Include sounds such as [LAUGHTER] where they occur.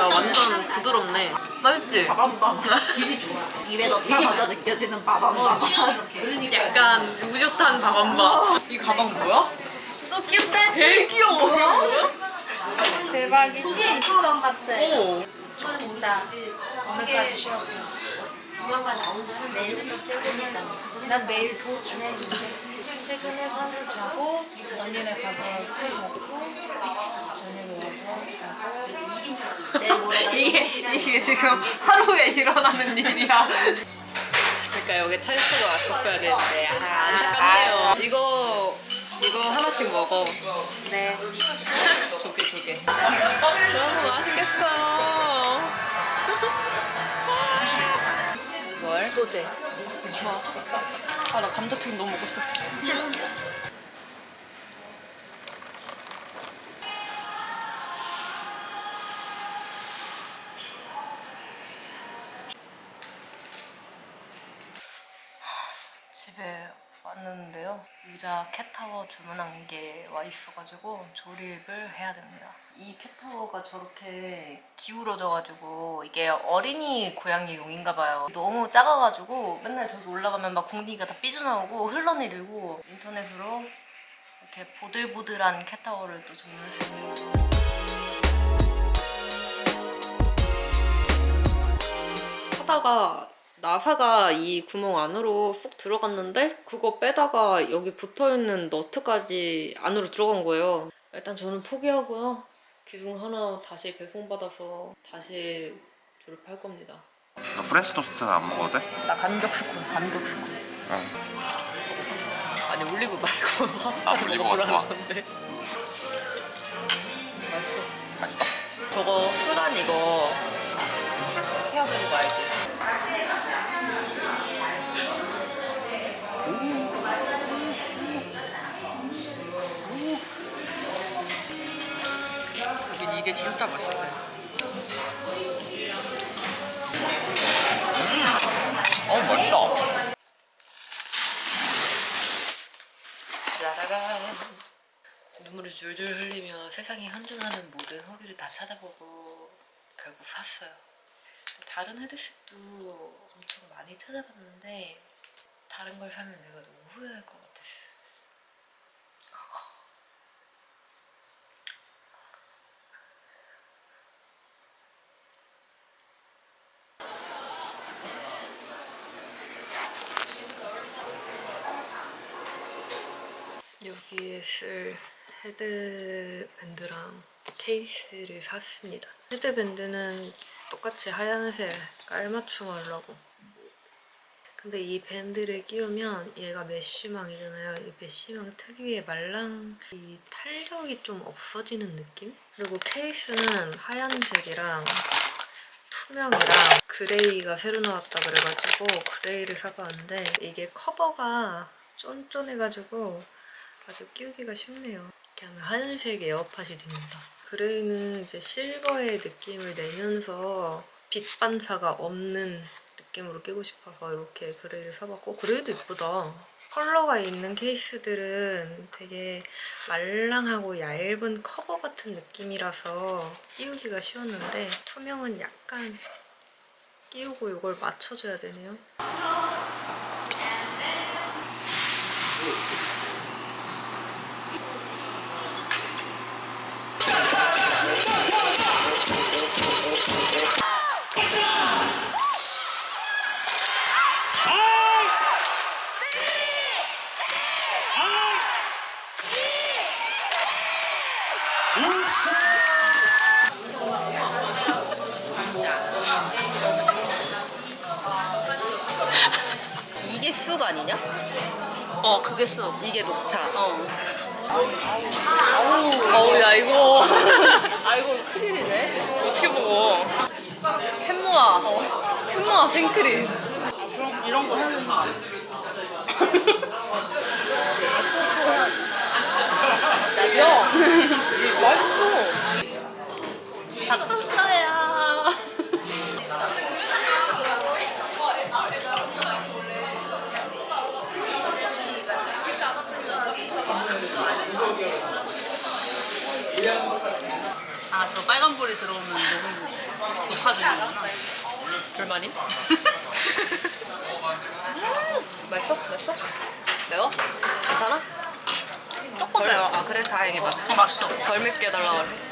야 완전 부드럽네. 맛있지? [LAUGHS] 입에 넣자마자 느껴지는 바밤바밤. 이렇게 약간 우젓한 밥한바. 이 가방 뭐야? Cute that. 되게 귀여워. 대박이지. 가방 같아. 오. 나 오늘까지 쉬었어. 조만간 나온다면 내일부터 출근이다. 난 내일 도주. 퇴근해서 한숨 자고 언니네 가서 술 먹고 저녁에 와서 자고 이게 이게 지금 하루에 일어나는 일이야. 그러니까 여기 찰스가 왔었어야 되는데 아, 안타깝네요. 이거 이거 하나씩 먹어. 네. 조개 조개. 너무 맛있겠어. 뭘? 소재. 아 나 감자튀김 너무 먹고 싶어. 집에 왔는데요. 유자 캣타워 주문한 게 와 있어가지고 조립을 해야 됩니다. 이 캣타워가 저렇게 기울어져가지고 이게 어린이 고양이 용인가 봐요. 너무 작아가지고 맨날 저기 올라가면 막 궁디가 다 삐져나오고 흘러내리고 인터넷으로 이렇게 보들보들한 캣타워를 또 주문했습니다. 하다가 나사가 이 구멍 안으로 쑥 들어갔는데 그거 빼다가 여기 붙어있는 너트까지 안으로 들어간 거예요. 일단 저는 포기하고요. 기둥 하나 다시 배송받아서 다시 조립할 겁니다. 너 프렌치 토스트는 안 먹어도 돼? 나 간격 스콘, 간격 스콘. 응. 아니 올리브 말고 [LAUGHS] 아, 올리브 먹으라는. 건데. 맛있다. 저거 수란 이거 착 해야 되는 거 알지? 여긴 이게 진짜 맛있대. 어 맛있다. 짜라란. 눈물을 줄줄 흘리며 세상에 현존하는 모든 허기를 다 찾아보고 결국 샀어요. 다른 헤드셋도 엄청 많이 찾아봤는데 다른 걸 사면 내가 너무 후회할 것 같았어요. 여기에 쓸 헤드밴드랑 케이스를 샀습니다. 헤드밴드는 똑같이 하얀색 깔맞춤 하려고. 근데 이 밴드를 끼우면 얘가 mesh망이잖아요. 이 mesh망 특유의 말랑 이 탄력이 좀 없어지는 느낌? 그리고 케이스는 하얀색이랑 투명이랑 gray가 새로 나왔다 그래가지고 gray를 사봤는데 이게 커버가 쫀쫀해가지고 아주 끼우기가 쉽네요. 이렇게 하면 하얀색 에어팟이 됩니다. gray는 이제 silver의 느낌을 내면서 빛 반사가 없는 느낌으로 끼고 싶어서 이렇게 gray를 사봤고 gray도 이쁘다. 컬러가 있는 케이스들은 되게 말랑하고 얇은 커버 같은 느낌이라서 끼우기가 쉬웠는데 투명은 약간 끼우고 이걸 맞춰줘야 되네요. [LAUGHS] 이게 쑥 아니냐? 어 그게 쑥. 이게 녹차. 어. 어우 야 이거. [LAUGHS] 아 이거 큰일이네. 어떻게 먹어? 캔모아. 캔모아 생크림. 그럼 이런 거 하는 거 [LAUGHS] 야 맛있어 아, 바꿨어요 아 저 빨간불이 들어오면 너무 녹화되는구나 불만이? 맛있어? 맛있어? 매워? 괜찮아? 조금 매워 아 그래? 다행이다 어, 맛있어 덜 맵게 달라. 그래